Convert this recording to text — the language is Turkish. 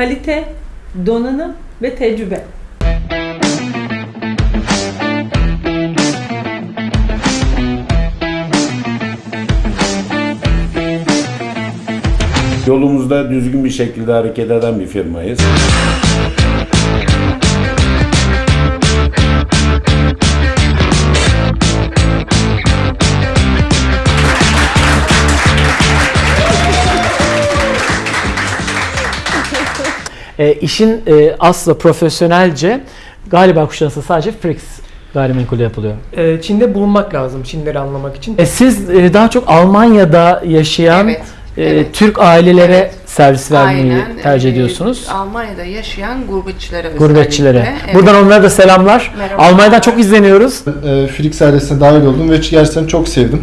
kalite, donanım ve tecrübe. Yolumuzda düzgün bir şekilde hareket eden bir firmayız. E, işin e, aslı profesyonelce galiba kuşanası sadece Frix gayrimenkulde yapılıyor. Ee, Çin'de bulunmak lazım Çinleri anlamak için. E, siz e, daha çok Almanya'da yaşayan Evet, e, evet. Türk ailelere Evet. servis vermeyi Aynen, tercih e, ediyorsunuz. Almanya'da yaşayan gurbetçilere Gurbetçilere. evet. Buradan onlara da selamlar. Merhaba. Almanya'dan çok izleniyoruz. e, Frix ailesine dahil oldum ve gerçekten çok sevdim.